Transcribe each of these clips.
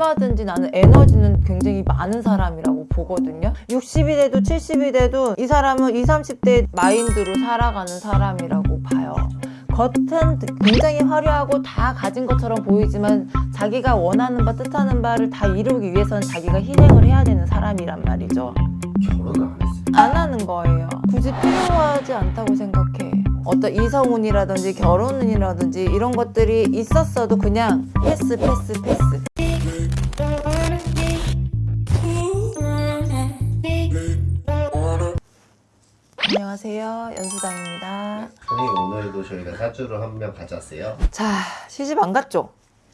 얼마든지 나는 에너지는 굉장히 많은 사람이라고 보거든요. 60이 돼도 70이 돼도 이 사람은 20, 30대 마인드로 살아가는 사람이라고 봐요. 겉은 굉장히 화려하고 다 가진 것처럼 보이지만 자기가 원하는 바 뜻하는 바를 다 이루기 위해서는 자기가 희생을 해야 되는 사람이란 말이죠. 결혼을 안 했어요. 안 하는 거예요. 굳이 필요하지 않다고 생각해. 어떤 이성운이라든지 결혼운이라든지 이런 것들이 있었어도 그냥 패스 패스 패스 안녕하세요 연수당입니다 선생님 오늘도 저희가 사주를 한명 가져왔어요. 자 시집 안 갔죠?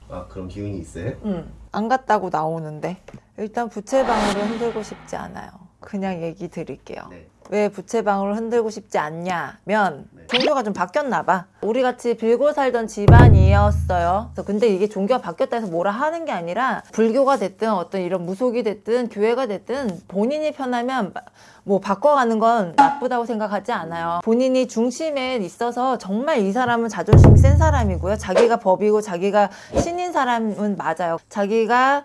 아 그럼 기운이 있어요? 응, 안 갔다고 나오는데 일단 부채방으로 흔들고 싶지 않아요. 그냥 얘기 드릴게요. 네. 왜 부채방으로 흔들고 싶지 않냐면 네. 종교가 좀 바뀌었나 봐. 우리 같이 빌고 살던 집안이었어요. 근데 이게 종교가 바뀌었다 해서 뭐라 하는 게 아니라 불교가 됐든 어떤 이런 무속이 됐든 교회가 됐든 본인이 편하면 뭐 바꿔가는 건 나쁘다고 생각하지 않아요. 본인이 중심에 있어서 정말 이 사람은 자존심이 센 사람이고요. 자기가 법이고 자기가 신인 사람은 맞아요. 자기가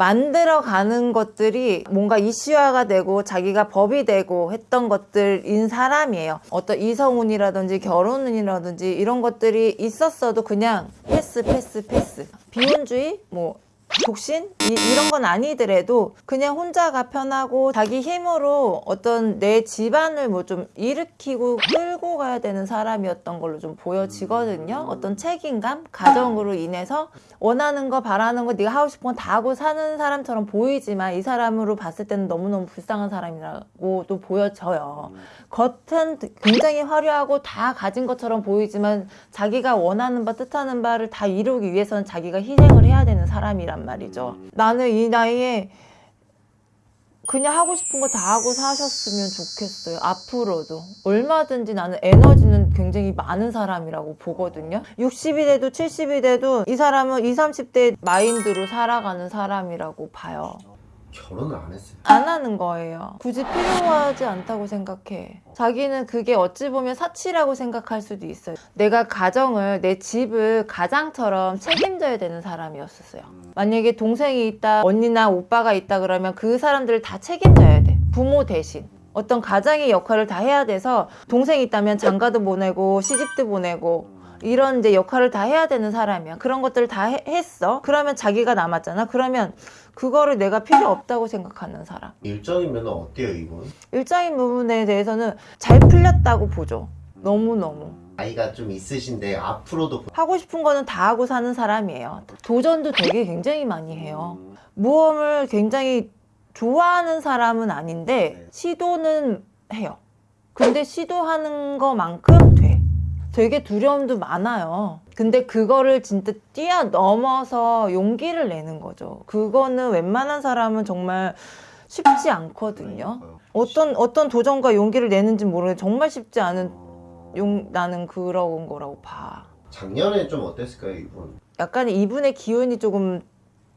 만들어가는 것들이 뭔가 이슈화가 되고 자기가 법이 되고 했던 것들인 사람이에요. 어떤 이성운이라든지 결혼운이라든지 이런 것들이 있었어도 그냥 패스 패스 패스. 비혼주의 뭐 독신 이, 이런 건 아니더라도 그냥 혼자가 편하고 자기 힘으로 어떤 내 집안을 뭐 좀 일으키고 끌고 가야 되는 사람이었던 걸로 좀 보여지거든요. 어떤 책임감, 가정으로 인해서 원하는 거 바라는 거 네가 하고 싶은 건 다 하고 사는 사람처럼 보이지만 이 사람으로 봤을 때는 너무너무 불쌍한 사람이라고도 보여져요. 겉은 굉장히 화려하고 다 가진 것처럼 보이지만 자기가 원하는 바 뜻하는 바를 다 이루기 위해서는 자기가 희생을 해야 되는 사람이란 말이죠. 나는 이 나이에 그냥 하고 싶은 거 다 하고 사셨으면 좋겠어요. 앞으로도. 얼마든지 나는 에너지는 굉장히 많은 사람이라고 보거든요. 60이 돼도 70이 돼도 이 사람은 20, 30대 마인드로 살아가는 사람이라고 봐요. 결혼을 안 했어요. 안 하는 거예요. 굳이 필요하지 않다고 생각해. 자기는 그게 어찌 보면 사치라고 생각할 수도 있어요. 내가 가정을, 내 집을 가장처럼 책임져야 되는 사람이었었어요. 만약에 동생이 있다, 언니나 오빠가 있다 그러면 그 사람들을 다 책임져야 돼. 부모 대신. 어떤 가장의 역할을 다 해야 돼서 동생이 있다면 장가도 보내고 시집도 보내고 이런 이제 역할을 다 해야 되는 사람이야. 그런 것들을 다 해- 했어. 그러면 자기가 남았잖아. 그러면 그거를 내가 필요 없다고 생각하는 사람. 일정이면 어때요 이분? 일장인 부분에 대해서는 잘 풀렸다고 보죠. 너무너무. 나이가 좀 있으신데 앞으로도 하고 싶은 거는 다 하고 사는 사람이에요. 도전도 되게 굉장히 많이 해요. 모험을 굉장히 좋아하는 사람은 아닌데 네. 시도는 해요. 근데 시도하는 것만큼 돼. 되게 두려움도 많아요. 근데 그거를 진짜 뛰어넘어서 용기를 내는 거죠. 그거는 웬만한 사람은 정말 쉽지 않거든요. 어떤 어떤 도전과 용기를 내는지 모르는데 정말 쉽지 않은 어, 용 나는 그런 거라고 봐. 작년에 좀 어땠을까요 이분? 약간 이분의 기운이 조금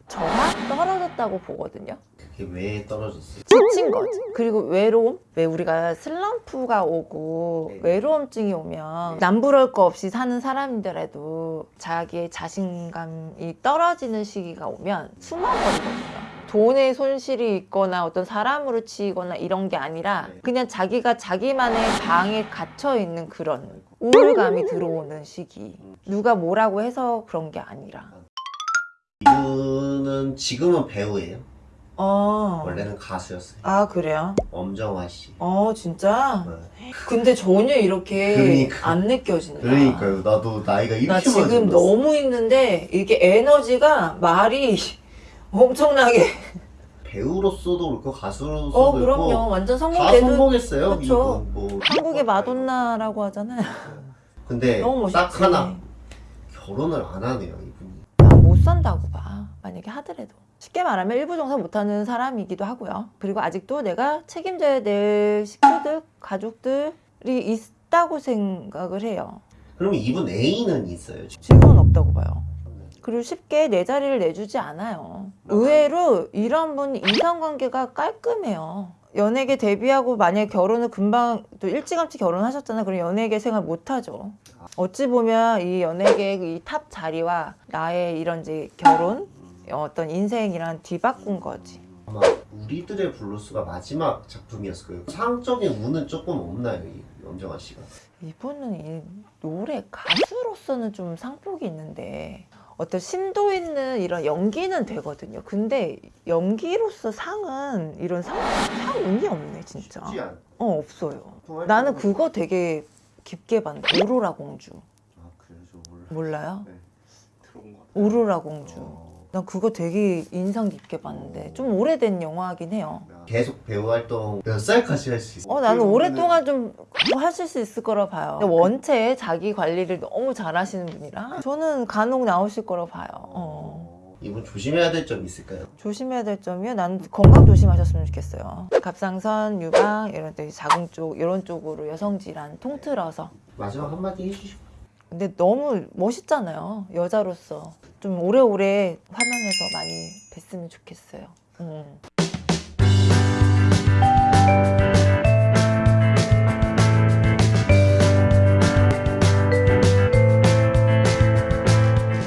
저하 떨어졌다고 보거든요. 왜 떨어졌어요? 지친 거지. 그리고 외로움? 왜 우리가 슬럼프가 오고 네. 외로움증이 오면 남부러울 거 없이 사는 사람이더라도 자기의 자신감이 떨어지는 시기가 오면 숨어버리거든요. 돈의 손실이 있거나 어떤 사람으로 치이거나 이런 게 아니라 네. 그냥 자기가 자기만의 방에 갇혀 있는 그런 우울감이 들어오는 시기. 누가 뭐라고 해서 그런 게 아니라. 이분은 지금은 배우예요. 어. 원래는 가수였어요. 아 그래요? 엄정화 씨. 어 진짜? 네. 근데 전혀 이렇게 그러니까. 안 느껴진다. 그러니까요. 나도 나이가 이렇게 나 지금 몰랐어. 너무 있는데 이게 에너지가 말이 엄청나게. 배우로서도 그렇고 가수로서도 어 그럼요. 완전 다 성공돼도 성공했어요. 그쵸. 이분 뭐 한국의 마돈나라고 하잖아요. 근데. 딱 하나 결혼을 안 하네요 이분이. 아, 못 산다고 봐. 만약에 하더라도. 쉽게 말하면 일부 정사 못하는 사람이기도 하고요. 그리고 아직도 내가 책임져야 될 식구들, 가족들이 있다고 생각을 해요. 그러면 이분 애인은 있어요. 지금? 지금은 없다고 봐요. 그리고 쉽게 내 자리를 내주지 않아요. 의외로 이런 분 인간관계가 깔끔해요. 연예계 데뷔하고 만약에 결혼을 금방 또 일찌감치 결혼하셨잖아요. 그럼 연예계 생활 못하죠. 어찌 보면 이 연예계 이 탑 자리와 나의 이런 이제 결혼 어떤 인생이랑 뒤바꾼 거지. 아마 우리들의 블루스가 마지막 작품이었을 거예요. 상적인 운은 조금 없나요, 이 엄정화 씨가? 이분은 이 노래 가수로서는 좀 상복이 있는데 어떤 심도 있는 이런 연기는 되거든요. 근데 연기로서 상은 이런 상, 상 운이 없네 진짜. 어 없어요. 나는 그거 되게 깊게 봤는데 오로라 공주 아 그래요, 저 몰라. 몰라요? 거. 오로라 공주. 어. 난 그거 되게 인상 깊게 봤는데 좀 오래된 영화긴 해요. 계속 배우 활동 몇 살까지 할 수 있어요? 어 나는 오랫동안 좀 하실 수 있을 거라 봐요. 근데 원체 자기 관리를 너무 잘 하시는 분이라 저는 간혹 나오실 거라 봐요. 어. 이분 조심해야 될 점 있을까요? 조심해야 될 점이요. 나는 건강 조심하셨으면 좋겠어요. 갑상선, 유방 이런 데 자궁 쪽 이런 쪽으로 여성 질환 통틀어서. 마지막 한마디 해주시고. 근데 너무 멋있잖아요. 여자로서 좀 오래오래 화면에서 많이 뵀으면 좋겠어요. 음.